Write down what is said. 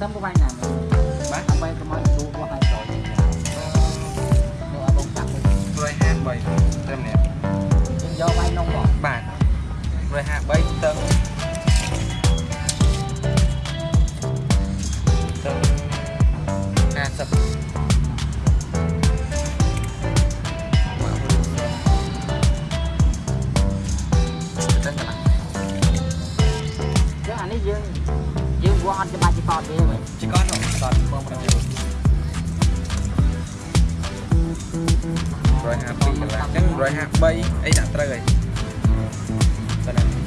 tâm của bạn យើងវងអត់ច្បាស់ជាកតទេវិញជីកតកតបងប្រុស152កន្លះអញ្ចឹង153អីដាក់ត្រូវហើយតែ